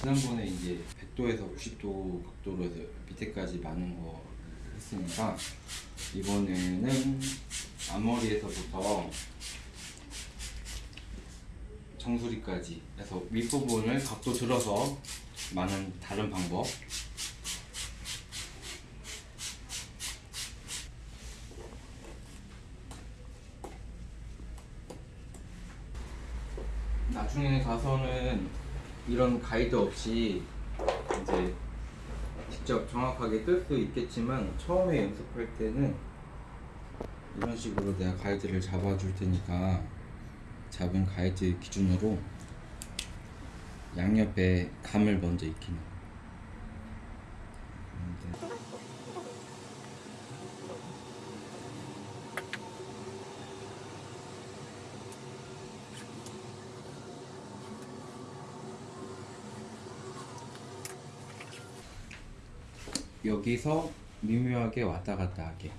지난번에 이제 100도에서 90도 각도로 해서 밑에까지 많은 거 했으니까 이번에는 앞머리에서부터 정수리까지 해서 윗부분을 각도 들어서 많은 다른 방법. 나중에 가서는 이런 가이드 없이 이제 직접 정확하게 뜰 수 있겠지만 처음에 연습할 때는 이런 식으로 내가 가이드를 잡아줄 테니까 잡은 가이드 기준으로 양옆에 감을 먼저 익히는 여기서 미묘하게 왔다 갔다 하게.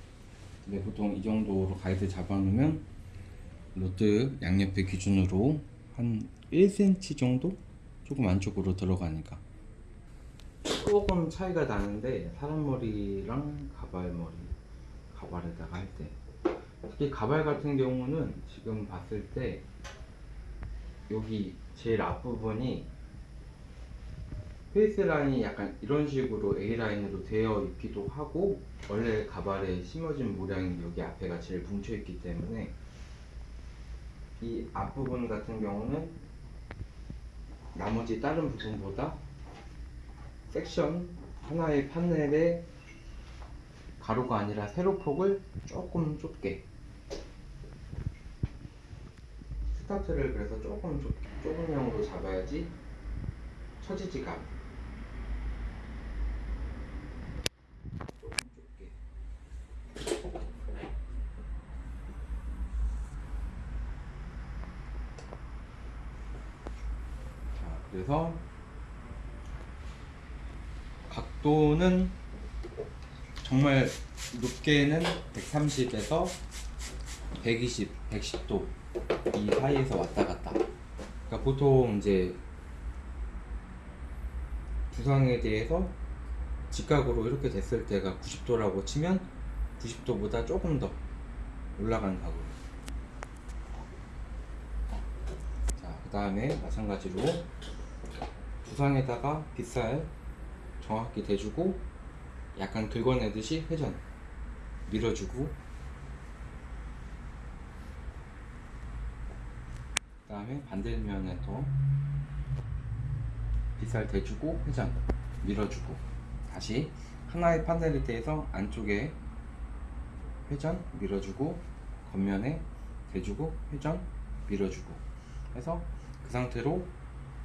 근데 보통 이 정도로 가이드 잡아놓으면 rod 양옆에 기준으로 한 1cm 정도? 조금 안쪽으로 들어가니까. 조금 차이가 나는데 사람 머리랑 가발 머리 가발에다가 할 때. 특히 가발 같은 경우는 지금 봤을 때 여기 제일 앞부분이 face line이 약간 이런 식으로 A line으로 되어 있기도 하고 원래 가발에 심어진 모양이 여기 앞에가 제일 뭉쳐 있기 때문에 이 앞부분 같은 경우는 나머지 다른 부분보다 섹션 하나의 판넬에 가로가 아니라 세로폭을 조금 좁게 스타트를 그래서 조금 좁, 좁은 형으로 잡아야지 처지지가 않아. 조금 좁게 자 그래서 각도는 정말 높게는 130에서 120, 110도 이 사이에서 왔다 갔다. 그러니까 보통 이제 부상에 대해서 직각으로 이렇게 됐을 때가 90도라고 치면 90도보다 조금 더 올라간 각으로. 자, 그 다음에 마찬가지로 부상에다가 빗살 정확히 대주고 약간 긁어내듯이 회전 밀어주고 그 다음에 반대면에도 빗살 대주고 회전 밀어주고 다시 하나의 판넬에 대해서 안쪽에 회전 밀어주고 겉면에 대주고 회전 밀어주고 해서 그 상태로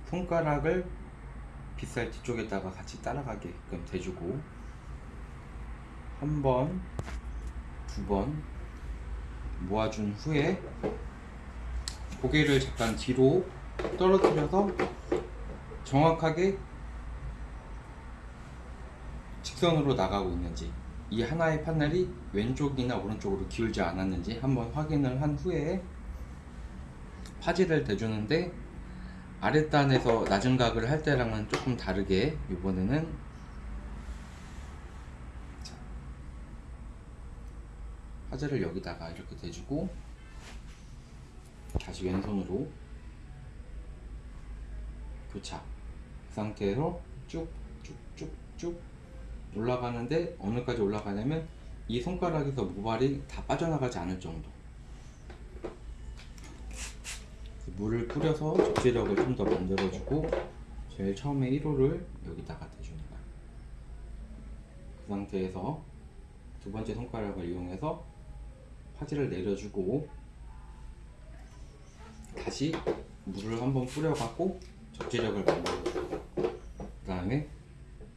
손가락을 빗살 뒤쪽에다가 같이 따라가게끔 대주고. 한 번, 두 번 모아준 후에 고개를 잠깐 뒤로 떨어뜨려서 정확하게 직선으로 나가고 있는지 이 하나의 판넬이 왼쪽이나 오른쪽으로 기울지 않았는지 한번 확인을 한 후에 파지를 대주는데 아랫단에서 낮은 각을 할 때랑은 조금 다르게 이번에는 자, 파지를 여기다가 이렇게 대주고 다시 왼손으로 교차. 그 상태에서 쭉쭉쭉쭉 올라가는데 어느까지 올라가냐면 이 손가락에서 모발이 다 빠져나가지 않을 정도 물을 뿌려서 접지력을 좀 더 만들어주고 제일 처음에 1호를 여기다가 거야. 그 상태에서 두 번째 손가락을 이용해서 파지를 내려주고 다시 물을 한번 뿌려갖고 접지력을 만들어주고 그 다음에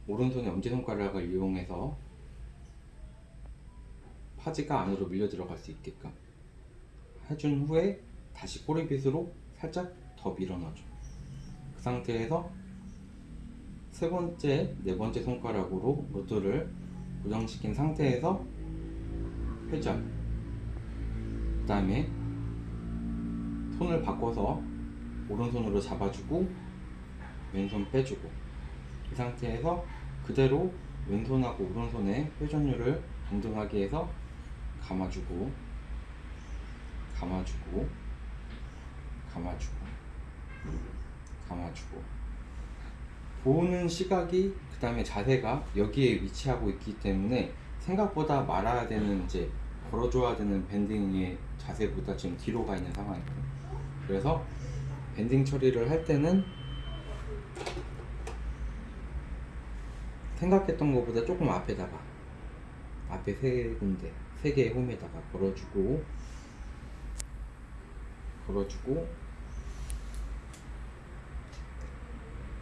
오른손의 엄지손가락을 이용해서 파지가 안으로 밀려 들어갈 수 있게끔 해준 후에 다시 꼬리빗으로 살짝 더 밀어 넣어줘. 그 상태에서 세 번째, 네 번째 손가락으로 로드를 고정시킨 상태에서 회전. 그 다음에 손을 바꿔서 오른손으로 잡아주고 왼손 빼주고. 이 상태에서 그대로 왼손하고 오른손의 회전율을 동등하게 해서 감아주고 감아주고 감아주고 감아주고. 보는 시각이 그 다음에 자세가 여기에 위치하고 있기 때문에 생각보다 말아야 되는 이제 걸어줘야 되는 밴딩의 자세보다 지금 뒤로 가 있는 상황이거든요. 그래서 밴딩 처리를 할 때는 생각했던 것보다 조금 앞에다가 앞에 세 군데 세 개의 홈에다가 걸어주고 걸어주고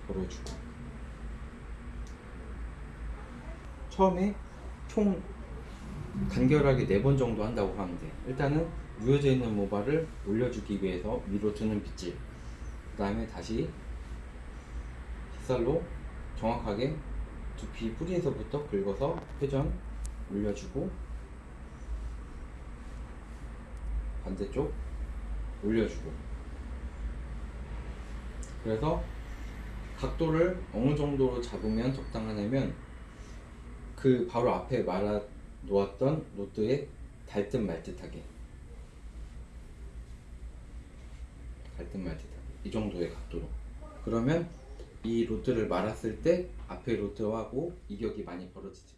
걸어주고. 처음에 총 간결하게 네 번 정도 한다고 돼. 일단은 누워져 있는 모발을 올려주기 위해서 위로 드는 빗질. 그 다음에 다시 빗살로 정확하게 두피 뿌리에서부터 긁어서 회전 올려주고 반대쪽 올려주고. 그래서 각도를 어느 정도로 잡으면 적당하냐면 그 바로 앞에 말아 놓았던 로드에 닿듯 말듯하게. 닿듯 말듯하게. 이 정도의 각도로. 그러면 이 로드를 말았을 때 앞에 로드하고 이격이 많이 벌어지지